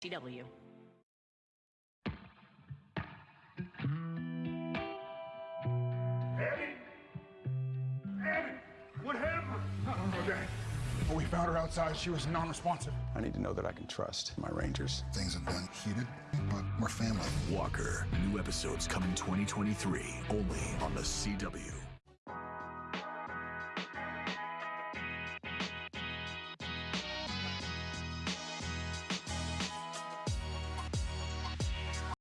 CW. Abby? Abby? What happened? I don't know, We found her outside. She was non-responsive. I need to know that I can trust my Rangers. Things have been heated, but we're family. Walker. New episodes coming 2023 only on the CW.